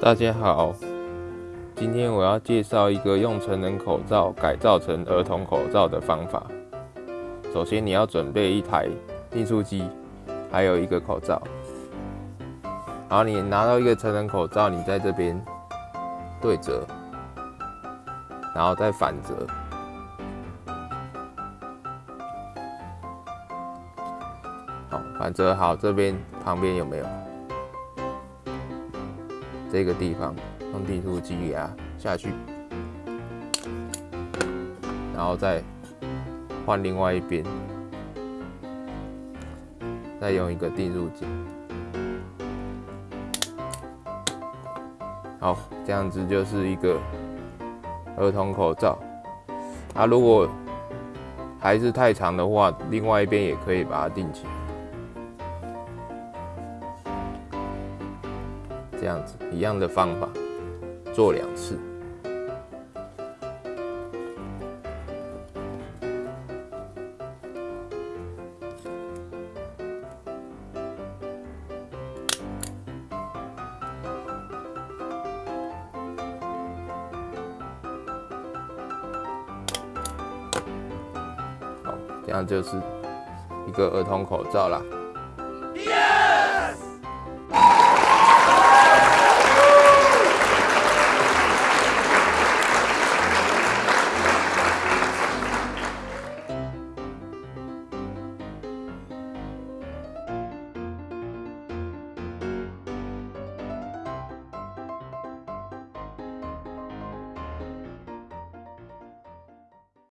大家好，今天我要介绍一个用成人口罩改造成儿童口罩的方法。首先，你要准备一台订书机，还有一个口罩。然后你拿到一个成人口罩，你在这边对折，然后再反折。好，反折好，这边旁边有没有？这个地方用订书机给它下去，然后再换另外一边，再用一个订书机。好，这样子就是一个儿童口罩。啊，如果还是太长的话，另外一边也可以把它定起来。这样子一样的方法做两次。好，这样就是一个儿童口罩啦。